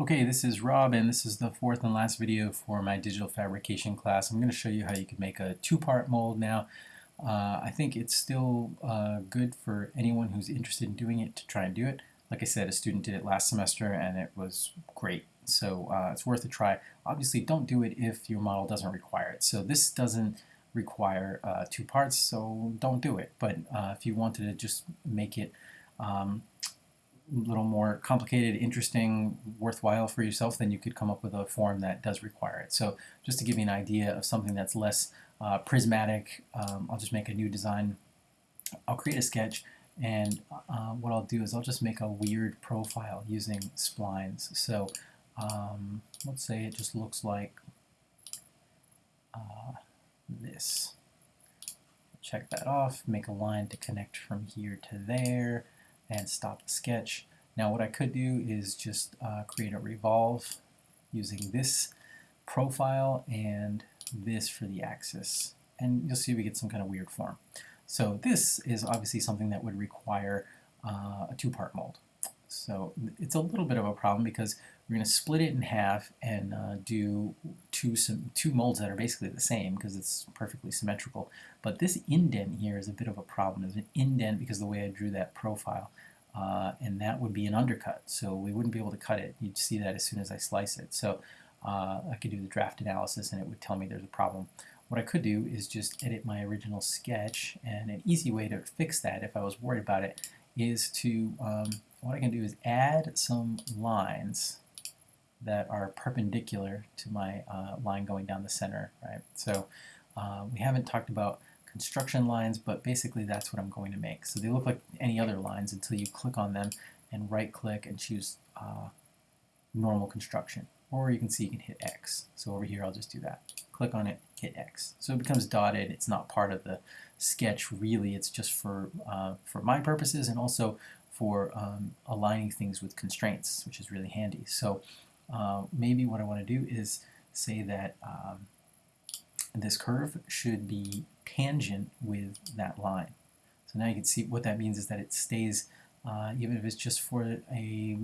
Okay, this is Rob and this is the fourth and last video for my digital fabrication class. I'm going to show you how you can make a two-part mold now. Uh, I think it's still uh, good for anyone who's interested in doing it to try and do it. Like I said, a student did it last semester and it was great. So uh, it's worth a try. Obviously, don't do it if your model doesn't require it. So this doesn't require uh, two parts, so don't do it. But uh, if you wanted to just make it um, little more complicated, interesting, worthwhile for yourself, then you could come up with a form that does require it. So just to give you an idea of something that's less uh, prismatic, um, I'll just make a new design. I'll create a sketch and uh, what I'll do is I'll just make a weird profile using splines. So um, let's say it just looks like uh, this. Check that off, make a line to connect from here to there and stop the sketch. Now what I could do is just uh, create a revolve using this profile and this for the axis. And you'll see we get some kind of weird form. So this is obviously something that would require uh, a two-part mold. So it's a little bit of a problem because we're going to split it in half and uh, do two, two molds that are basically the same because it's perfectly symmetrical. But this indent here is a bit of a problem. There's an indent because the way I drew that profile. Uh, and that would be an undercut. So we wouldn't be able to cut it. You'd see that as soon as I slice it. So uh, I could do the draft analysis and it would tell me there's a problem. What I could do is just edit my original sketch and an easy way to fix that if I was worried about it is to, um, what I can do is add some lines that are perpendicular to my uh, line going down the center, right? So uh, we haven't talked about construction lines, but basically that's what I'm going to make. So they look like any other lines until you click on them and right click and choose uh, normal construction. Or you can see you can hit X. So over here I'll just do that. Click on it, hit X. So it becomes dotted. It's not part of the sketch really. It's just for, uh, for my purposes and also for um, aligning things with constraints, which is really handy. So uh, maybe what I want to do is say that um, this curve should be tangent with that line. So now you can see what that means is that it stays, uh, even if it's just for a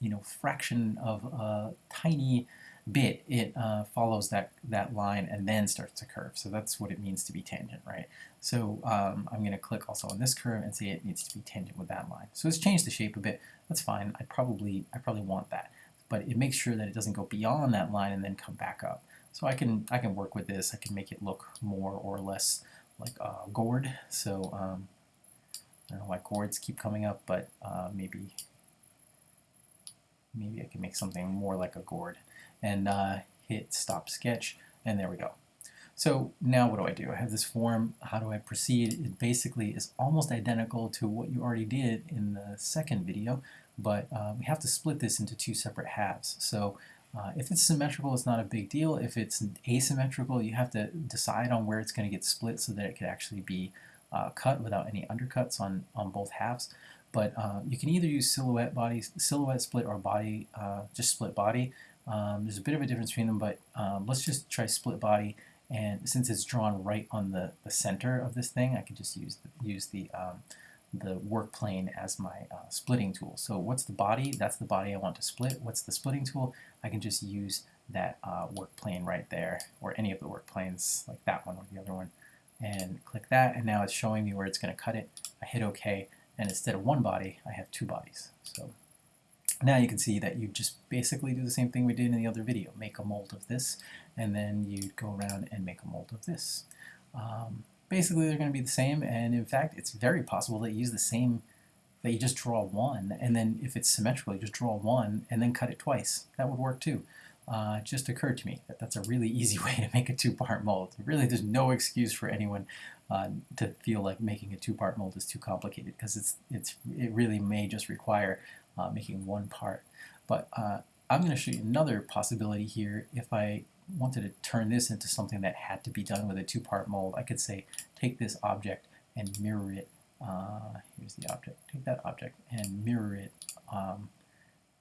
you know fraction of a tiny bit, it uh, follows that, that line and then starts to curve. So that's what it means to be tangent, right? So um, I'm going to click also on this curve and say it needs to be tangent with that line. So it's changed the shape a bit. That's fine. I probably I probably want that but it makes sure that it doesn't go beyond that line and then come back up. So I can I can work with this. I can make it look more or less like a gourd. So um, I don't know why gourds keep coming up, but uh, maybe maybe I can make something more like a gourd. And uh, hit stop sketch, and there we go. So now what do I do? I have this form. How do I proceed? It basically is almost identical to what you already did in the second video, but uh, we have to split this into two separate halves. So uh, if it's symmetrical, it's not a big deal. If it's asymmetrical, you have to decide on where it's going to get split so that it could actually be uh, cut without any undercuts on, on both halves. But uh, you can either use silhouette body, silhouette split or body, uh, just split body. Um, there's a bit of a difference between them, but um, let's just try split body. And since it's drawn right on the, the center of this thing, I could just use the, use the um, the work plane as my uh, splitting tool. So what's the body? That's the body I want to split. What's the splitting tool? I can just use that uh, work plane right there, or any of the work planes, like that one or the other one, and click that, and now it's showing me where it's going to cut it. I hit OK, and instead of one body, I have two bodies. So now you can see that you just basically do the same thing we did in the other video. Make a mold of this, and then you go around and make a mold of this. Um, basically they're going to be the same and in fact it's very possible that you use the same that you just draw one and then if it's symmetrical you just draw one and then cut it twice. That would work too. Uh, it just occurred to me that that's a really easy way to make a two-part mold. Really there's no excuse for anyone uh, to feel like making a two-part mold is too complicated because it's it's it really may just require uh, making one part. But uh, I'm going to show you another possibility here if I wanted to turn this into something that had to be done with a two-part mold, I could say take this object and mirror it. Uh, here's the object. Take that object and mirror it um,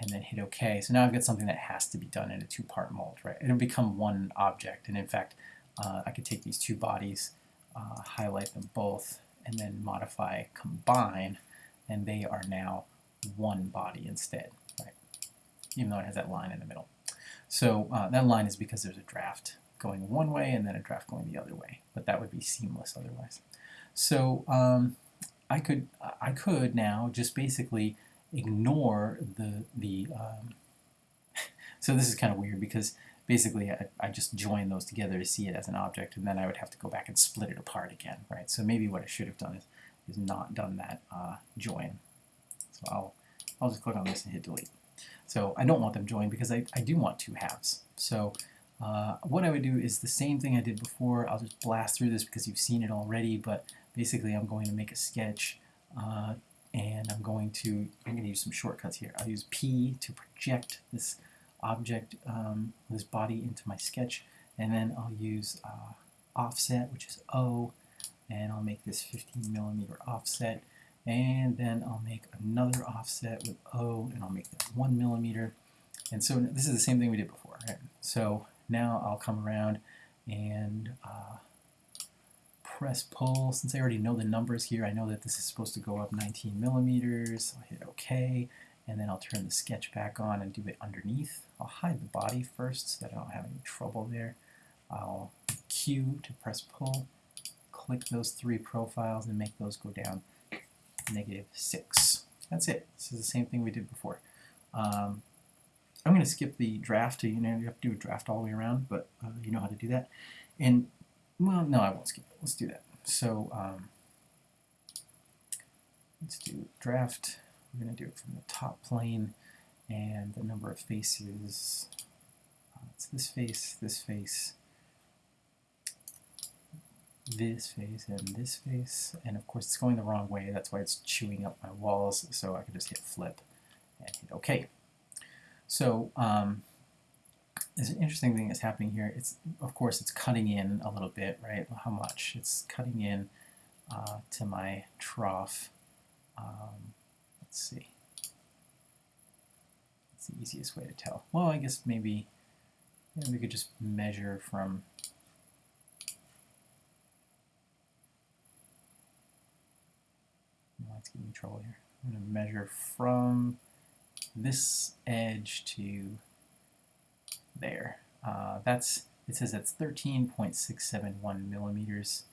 and then hit OK. So now I've got something that has to be done in a two-part mold, right? It'll become one object. And in fact, uh, I could take these two bodies, uh, highlight them both, and then modify combine, and they are now one body instead. Right? even though it has that line in the middle. So uh, that line is because there's a draft going one way and then a draft going the other way, but that would be seamless otherwise. So um, I could I could now just basically ignore the the um, so this is kind of weird because basically I, I just join those together to see it as an object and then I would have to go back and split it apart again right? So maybe what I should have done is, is not done that uh, join. So I'll, I'll just click on this and hit delete so I don't want them joined because I, I do want two halves. So uh, what I would do is the same thing I did before. I'll just blast through this because you've seen it already but basically I'm going to make a sketch uh, and I'm going to I'm going to use some shortcuts here. I'll use P to project this object, um, this body into my sketch, and then I'll use uh, offset, which is O, and I'll make this 15 millimeter offset, and then I'll make another offset with O, and I'll make that one millimeter, and so this is the same thing we did before, right? So now I'll come around and uh, press pull. Since I already know the numbers here, I know that this is supposed to go up 19 millimeters. I'll hit OK, and then I'll turn the sketch back on and do it underneath. I'll hide the body first so that I don't have any trouble there. I'll Q to press pull, click those three profiles and make those go down negative 6. That's it. This is the same thing we did before. Um, I'm going to skip the draft. You know, you have to do a draft all the way around, but uh, you know how to do that. And, well, no, I won't skip it. Let's do that. So, um, let's do draft. We're going to do it from the top plane and the number of faces. Uh, it's this face, this face, this face, and this face. And of course, it's going the wrong way. That's why it's chewing up my walls. So I can just hit flip and hit OK. So um, there's an interesting thing that's happening here. It's of course it's cutting in a little bit, right? How much? It's cutting in uh, to my trough. Um, let's see It's the easiest way to tell. Well, I guess maybe you know, we could just measure from Let's give me trouble here. I'm going to measure from this edge to there. Uh, that's it says that's 13.671 millimeters.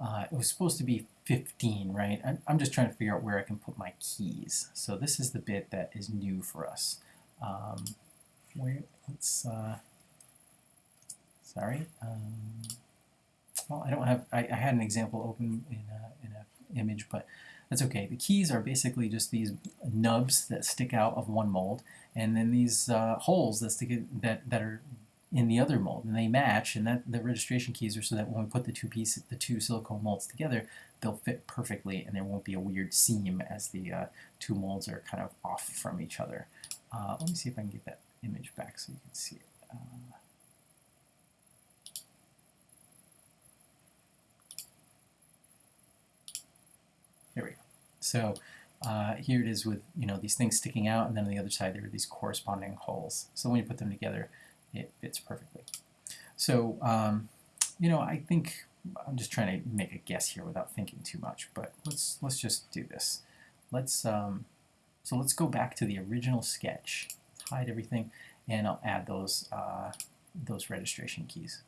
Uh, it was supposed to be 15, right? I'm, I'm just trying to figure out where I can put my keys. So this is the bit that is new for us. Um, where, let's, uh, sorry. Um, well, I don't have, I, I, had an example open in in an image, but that's okay. The keys are basically just these nubs that stick out of one mold, and then these uh, holes that stick in, that that are in the other mold, and they match. And that the registration keys are so that when we put the two pieces, the two silicone molds together, they'll fit perfectly, and there won't be a weird seam as the uh, two molds are kind of off from each other. Uh, let me see if I can get that image back so you can see it. Uh, there we go. So uh, here it is with you know these things sticking out, and then on the other side there are these corresponding holes. So when you put them together, it fits perfectly. So um, you know I think I'm just trying to make a guess here without thinking too much, but let's let's just do this. Let's um, so let's go back to the original sketch, hide everything, and I'll add those uh, those registration keys.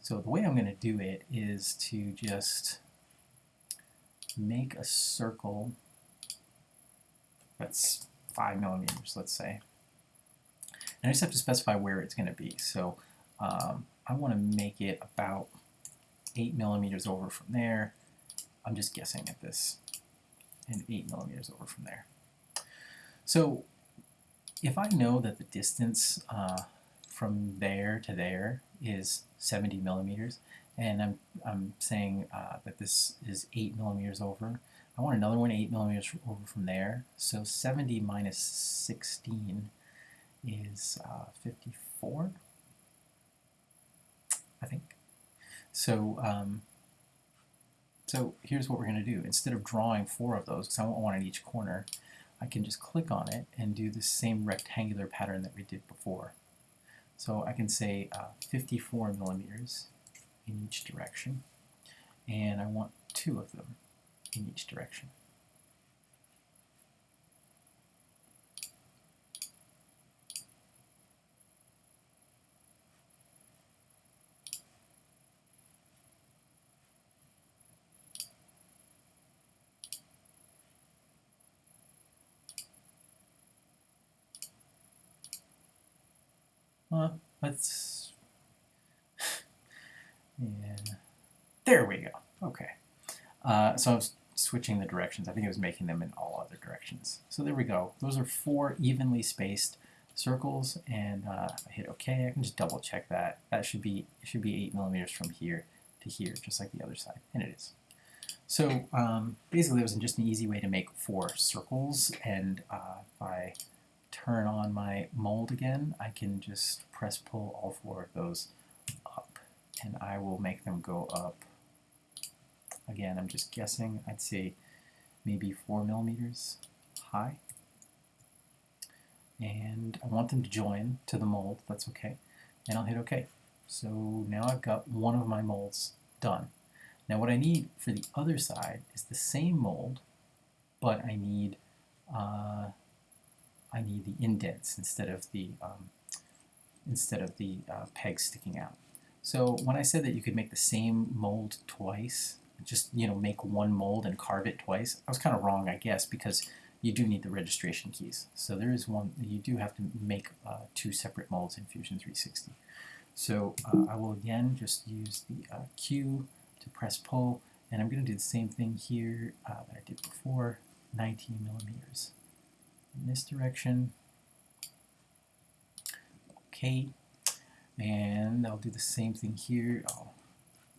So the way I'm going to do it is to just make a circle that's five millimeters, let's say. And I just have to specify where it's going to be. So um, I want to make it about 8 millimeters over from there. I'm just guessing at this. And 8 millimeters over from there. So if I know that the distance uh, from there to there is 70 millimeters, and I'm, I'm saying uh, that this is 8 millimeters over, I want another one 8 millimeters over from there. So 70 minus 16 is uh, 54, I think. So, um, so here's what we're going to do. Instead of drawing four of those, because I want one at each corner, I can just click on it and do the same rectangular pattern that we did before. So I can say uh, 54 millimeters in each direction and I want two of them in each direction. Well, let's yeah, there we go. Okay. Uh, so I was switching the directions. I think it was making them in all other directions. So there we go. Those are four evenly spaced circles, and uh, I hit OK. I can just double check that. That should be it should be eight millimeters from here to here, just like the other side, and it is. So um, basically, it was just an easy way to make four circles, and uh, if I turn on my mold again, I can just press pull all four of those and I will make them go up. Again, I'm just guessing. I'd say maybe four millimeters high. And I want them to join to the mold. That's okay. And I'll hit OK. So now I've got one of my molds done. Now what I need for the other side is the same mold, but I need uh, I need the indents instead of the um, instead of the uh, pegs sticking out. So when I said that you could make the same mold twice, just you know make one mold and carve it twice, I was kind of wrong, I guess, because you do need the registration keys. So there is one, you do have to make uh, two separate molds in Fusion 360. So uh, I will again just use the uh, Q to press pull, and I'm going to do the same thing here uh, that I did before, 19 millimeters. In this direction, okay, and I'll do the same thing here. I'll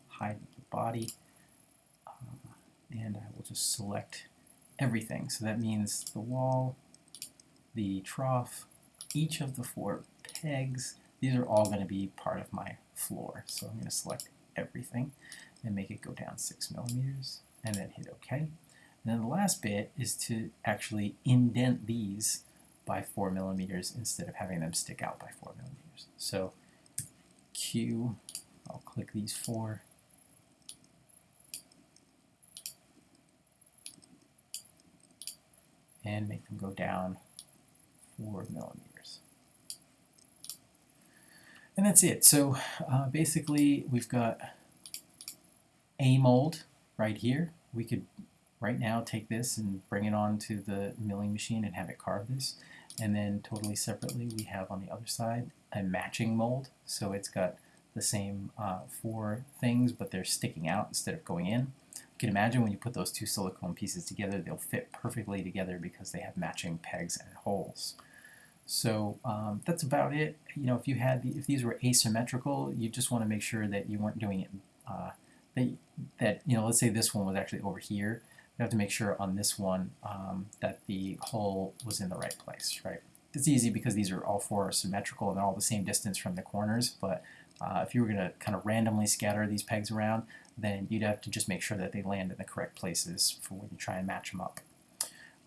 hide the body, uh, and I will just select everything. So that means the wall, the trough, each of the four pegs, these are all going to be part of my floor. So I'm going to select everything and make it go down six millimeters and then hit OK. And then the last bit is to actually indent these by four millimeters instead of having them stick out by four millimeters. So I'll click these four and make them go down four millimeters. And that's it. So uh, basically we've got a mold right here. We could right now take this and bring it onto the milling machine and have it carve this. And then totally separately we have on the other side a matching mold. So it's got the same uh, four things but they're sticking out instead of going in. You can imagine when you put those two silicone pieces together, they'll fit perfectly together because they have matching pegs and holes. So um, that's about it. You know, if you had the, if these were asymmetrical, you just want to make sure that you weren't doing it uh, that that you know. Let's say this one was actually over here. You have to make sure on this one um, that the hole was in the right place, right? It's easy because these are all four symmetrical and they're all the same distance from the corners. But uh, if you were going to kind of randomly scatter these pegs around, then you'd have to just make sure that they land in the correct places for when you try and match them up.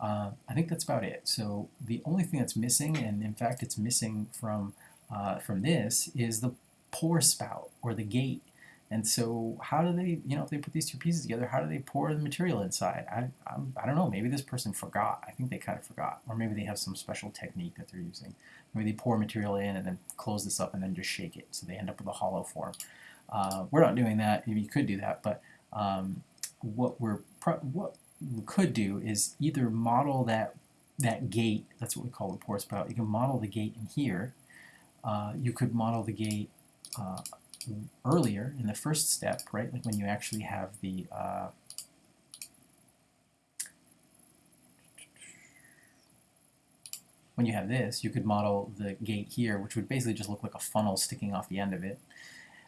Uh, I think that's about it. So the only thing that's missing, and in fact it's missing from, uh, from this, is the pour spout or the gate. And so how do they, you know, if they put these two pieces together, how do they pour the material inside? I, I'm, I do not know, maybe this person forgot. I think they kind of forgot. Or maybe they have some special technique that they're using. Maybe they pour material in and then close this up and then just shake it so they end up with a hollow form. Uh, we're not doing that. You could do that, but um, what we're what we could do is either model that that gate. That's what we call the pour spout. You can model the gate in here. Uh, you could model the gate uh, earlier in the first step, right? Like when you actually have the uh, when you have this, you could model the gate here, which would basically just look like a funnel sticking off the end of it.